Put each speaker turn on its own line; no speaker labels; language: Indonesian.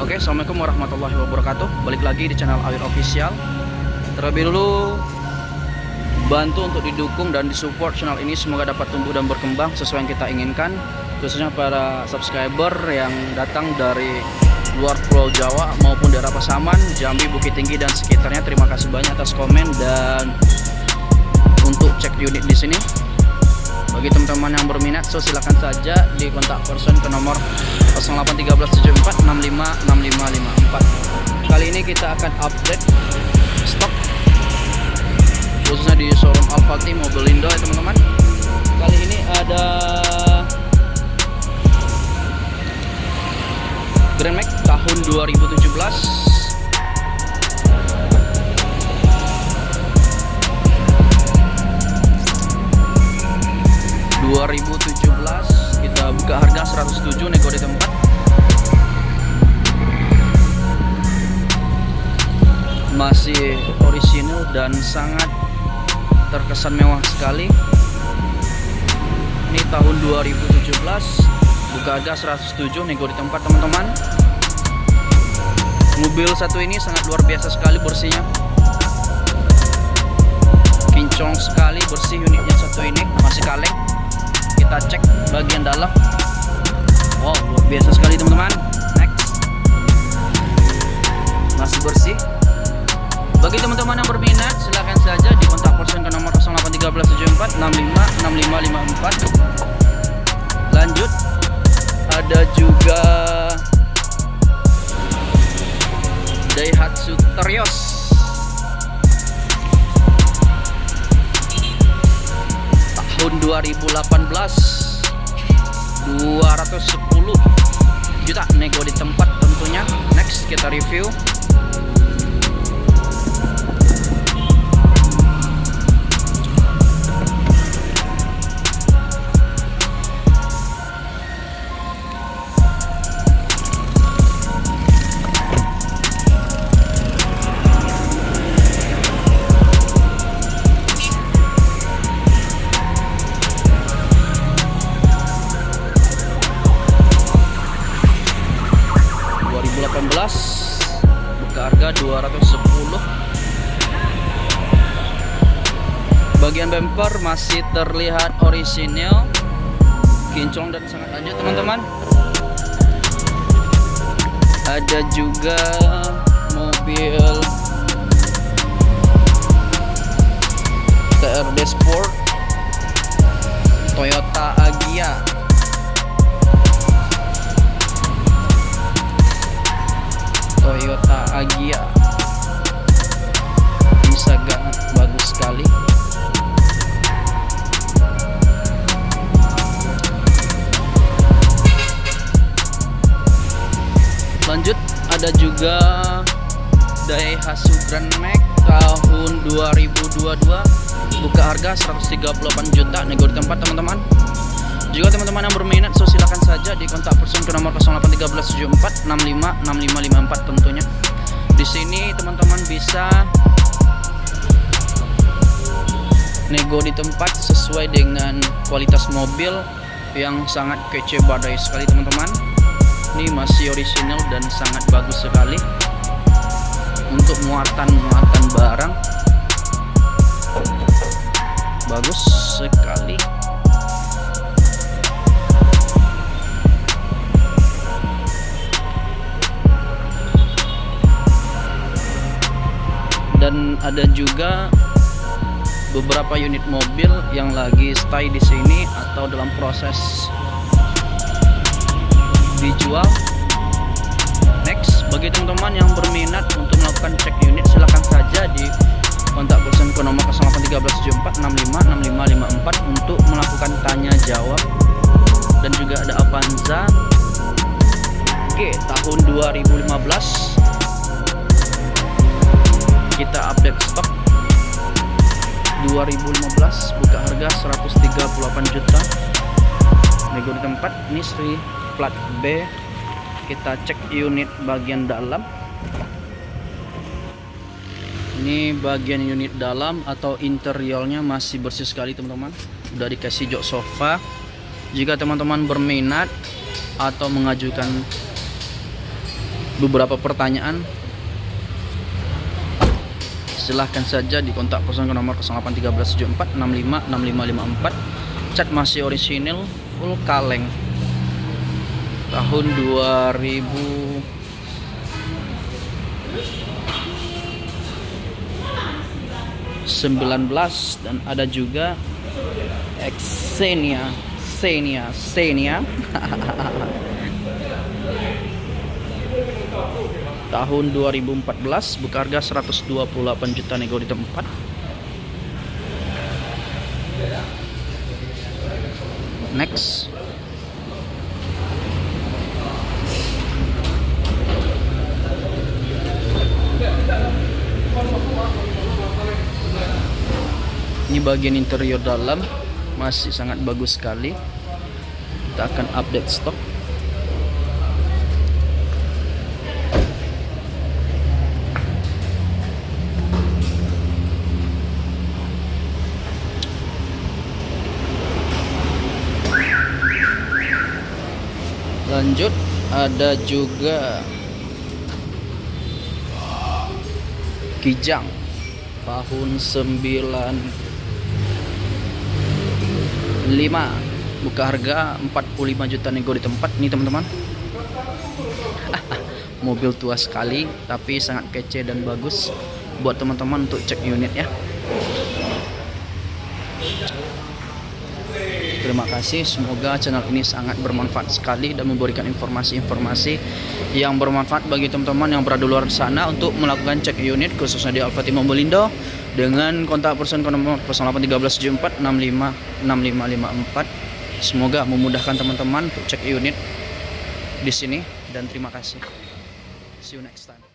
Oke, Assalamualaikum warahmatullahi wabarakatuh. Balik lagi di channel Awir Official. Terlebih dulu Bantu untuk didukung dan disupport channel ini. Semoga dapat tumbuh dan berkembang sesuai yang kita inginkan. Khususnya para subscriber yang datang dari luar pulau Jawa maupun daerah Pasaman, Jambi, Bukit Tinggi dan sekitarnya. Terima kasih banyak atas komen dan untuk cek unit di sini bagi teman-teman yang berminat so silahkan saja di kontak person ke nomor 081374656554 kali ini kita akan update stok khususnya di showroom Alphati Mobilindo ya teman-teman. Kali ini ada Grand Max tahun 2017 2017 kita buka harga 107 nego di tempat. Masih orisinil dan sangat terkesan mewah sekali. Ini tahun 2017 buka harga 107 nego di tempat teman-teman. Mobil satu ini sangat luar biasa sekali bersihnya. Kincong sekali bersih unitnya satu ini masih kaleng kita cek bagian dalam. Wow luar biasa sekali teman-teman. Next. Masih bersih. Bagi teman-teman yang berminat silahkan saja di kontak person ke nomor 081374655554 lanjut. Ada juga Daihatsu Terios tahun 2018 210 juta nego di tempat tentunya. Next kita review 210 bagian bumper masih terlihat orisinil kinclong dan sangat lanjut teman-teman. Ada juga mobil TRD Sport Toyota Agya Toyota Agya bisa gak bagus sekali? Lanjut ada juga Daihatsu Grand Max tahun 2022 buka harga 138 juta nego di tempat teman-teman juga teman-teman yang berminat so silakan saja di kontak person ke nomor 081374656554 tentunya. Di sini teman-teman bisa nego di tempat sesuai dengan kualitas mobil yang sangat kece badai sekali teman-teman. Ini masih orisinal dan sangat bagus sekali untuk muatan-muatan barang. Bagus sekali. Dan ada juga beberapa unit mobil yang lagi stay di sini atau dalam proses dijual. Next bagi teman-teman yang berminat untuk melakukan cek unit silahkan saja di kontak person nomor 081374656554 untuk melakukan tanya jawab 2015 buka harga 138 juta. Nego di tempat ini Sri plat B. Kita cek unit bagian dalam. Ini bagian unit dalam atau interiornya masih bersih sekali teman-teman. Udah dikasih jok sofa. Jika teman-teman berminat atau mengajukan beberapa pertanyaan silahkan saja di kontak person ke nomor 081374656554 cat masih orisinil full kaleng. Tahun 2000 19 dan ada juga Xenia Xenia Xenia tahun 2014 buka harga 128 juta nego di tempat. Next. Ini bagian interior dalam masih sangat bagus sekali. Kita akan update stok lanjut ada juga Kijang tahun 95 buka harga 45 juta nego di tempat nih teman-teman. Mobil tua sekali tapi sangat kece dan bagus buat teman-teman untuk cek unit ya Terima kasih, semoga channel ini sangat bermanfaat sekali dan memberikan informasi-informasi yang bermanfaat bagi teman-teman yang berada luar sana untuk melakukan cek unit khususnya di Alfa Timur Belindo dengan kontak person nomor 081374656554. Semoga memudahkan teman-teman untuk cek unit di sini dan terima kasih. See you next time.